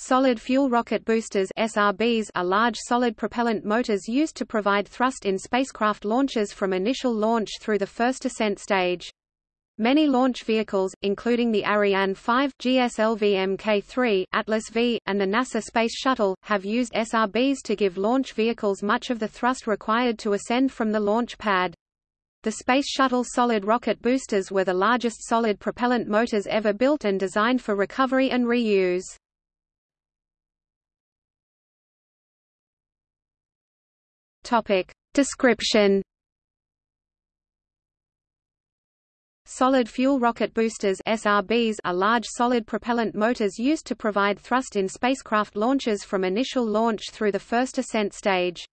Solid fuel rocket boosters SRBs are large solid propellant motors used to provide thrust in spacecraft launches from initial launch through the first ascent stage. Many launch vehicles, including the Ariane 5, GSLV Mk3, Atlas V, and the NASA Space Shuttle, have used SRBs to give launch vehicles much of the thrust required to ascend from the launch pad. The Space Shuttle solid rocket boosters were the largest solid propellant motors ever built and designed for recovery and reuse. Topic. Description Solid fuel rocket boosters SRBs are large solid propellant motors used to provide thrust in spacecraft launches from initial launch through the first ascent stage.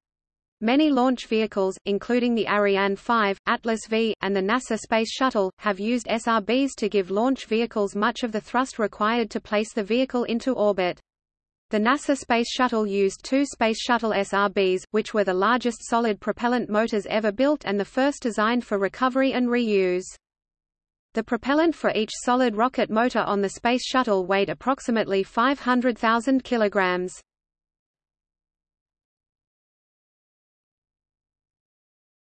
Many launch vehicles, including the Ariane 5, Atlas V, and the NASA Space Shuttle, have used SRBs to give launch vehicles much of the thrust required to place the vehicle into orbit. The NASA Space Shuttle used two Space Shuttle SRBs, which were the largest solid propellant motors ever built and the first designed for recovery and reuse. The propellant for each solid rocket motor on the Space Shuttle weighed approximately 500,000 kilograms.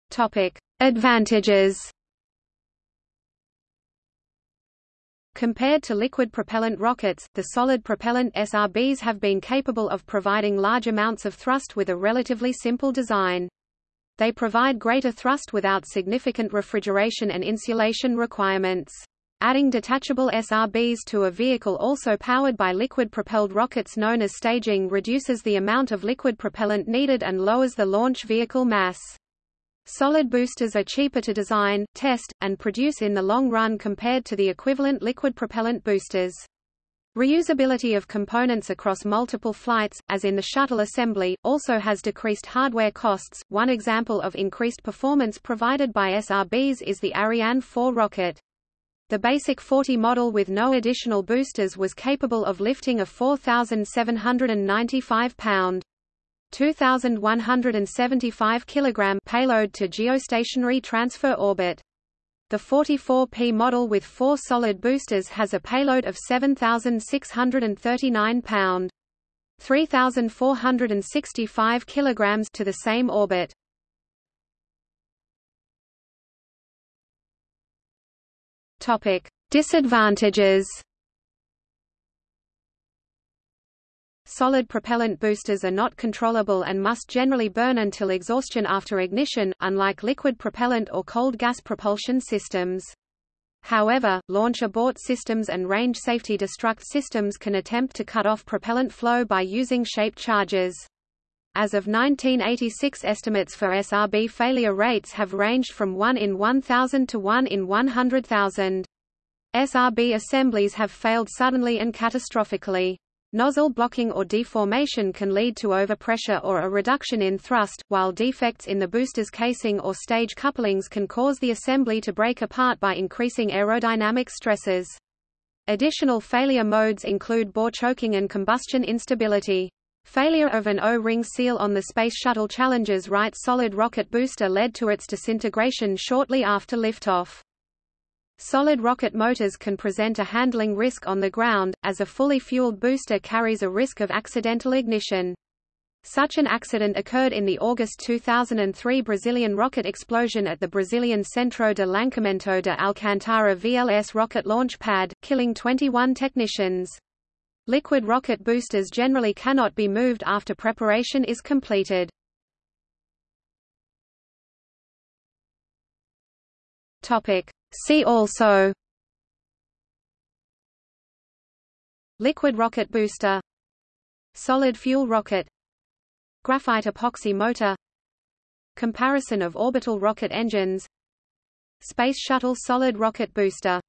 Topic: Advantages Compared to liquid propellant rockets, the solid propellant SRBs have been capable of providing large amounts of thrust with a relatively simple design. They provide greater thrust without significant refrigeration and insulation requirements. Adding detachable SRBs to a vehicle also powered by liquid-propelled rockets known as staging reduces the amount of liquid propellant needed and lowers the launch vehicle mass. Solid boosters are cheaper to design, test, and produce in the long run compared to the equivalent liquid propellant boosters. Reusability of components across multiple flights, as in the shuttle assembly, also has decreased hardware costs. One example of increased performance provided by SRBs is the Ariane 4 rocket. The basic 40 model with no additional boosters was capable of lifting a 4,795 pound 2,175 kg payload to geostationary transfer orbit. The 44P model with four solid boosters has a payload of 7,639 pound 3,465 kg to the same orbit. Topic: Disadvantages Solid propellant boosters are not controllable and must generally burn until exhaustion after ignition, unlike liquid propellant or cold gas propulsion systems. However, launch abort systems and range safety destruct systems can attempt to cut off propellant flow by using shaped charges. As of 1986 estimates for SRB failure rates have ranged from 1 in 1,000 to 1 in 100,000. SRB assemblies have failed suddenly and catastrophically. Nozzle blocking or deformation can lead to overpressure or a reduction in thrust, while defects in the booster's casing or stage couplings can cause the assembly to break apart by increasing aerodynamic stresses. Additional failure modes include bore choking and combustion instability. Failure of an O-ring seal on the Space Shuttle Challenger's right solid rocket booster led to its disintegration shortly after liftoff. Solid rocket motors can present a handling risk on the ground, as a fully fueled booster carries a risk of accidental ignition. Such an accident occurred in the August 2003 Brazilian rocket explosion at the Brazilian Centro de Lançamento de Alcântara VLS rocket launch pad, killing 21 technicians. Liquid rocket boosters generally cannot be moved after preparation is completed. Topic: See also. Liquid rocket booster. Solid fuel rocket. Graphite epoxy motor. Comparison of orbital rocket engines. Space Shuttle solid rocket booster